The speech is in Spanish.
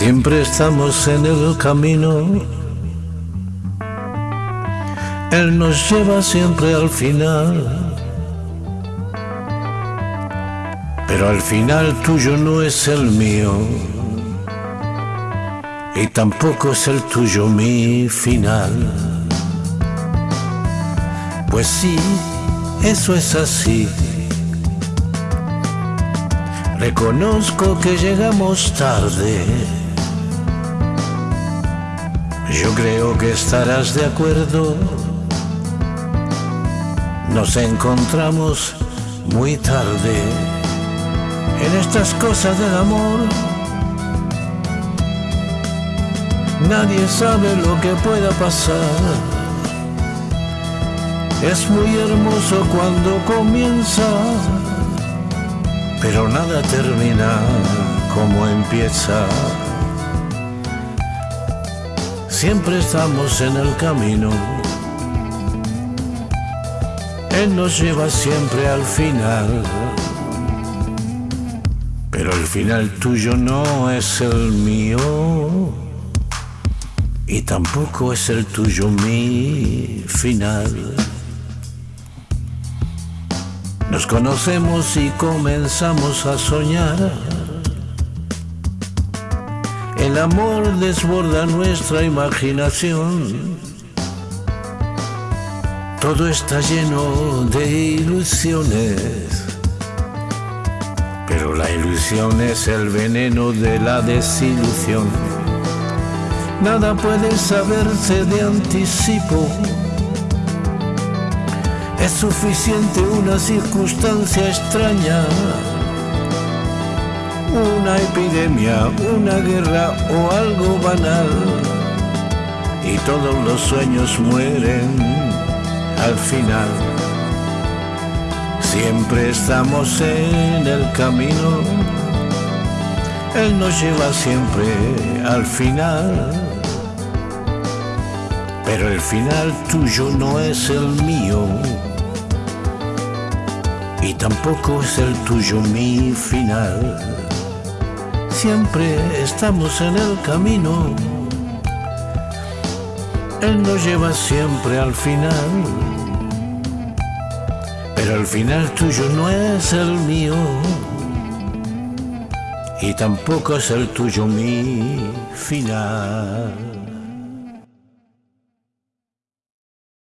Siempre estamos en el camino. Él nos lleva siempre al final. Pero al final tuyo no es el mío. Y tampoco es el tuyo mi final. Pues sí, eso es así. Reconozco que llegamos tarde. Yo creo que estarás de acuerdo. Nos encontramos muy tarde en estas cosas del amor. Nadie sabe lo que pueda pasar. Es muy hermoso cuando comienza pero nada termina como empieza. Siempre estamos en el camino. Él nos lleva siempre al final. Pero el final tuyo no es el mío. Y tampoco es el tuyo mi final. Nos conocemos y comenzamos a soñar. El amor desborda nuestra imaginación. Todo está lleno de ilusiones. Pero la ilusión es el veneno de la desilusión. Nada puede saberse de anticipo es suficiente una circunstancia extraña, una epidemia, una guerra o algo banal. Y todos los sueños mueren al final. Siempre estamos en el camino. Él nos lleva siempre al final. Pero el final tuyo no es el mío y tampoco es el tuyo mi final. Siempre estamos en el camino, Él nos lleva siempre al final, pero el final tuyo no es el mío. Y tampoco es el tuyo mi final.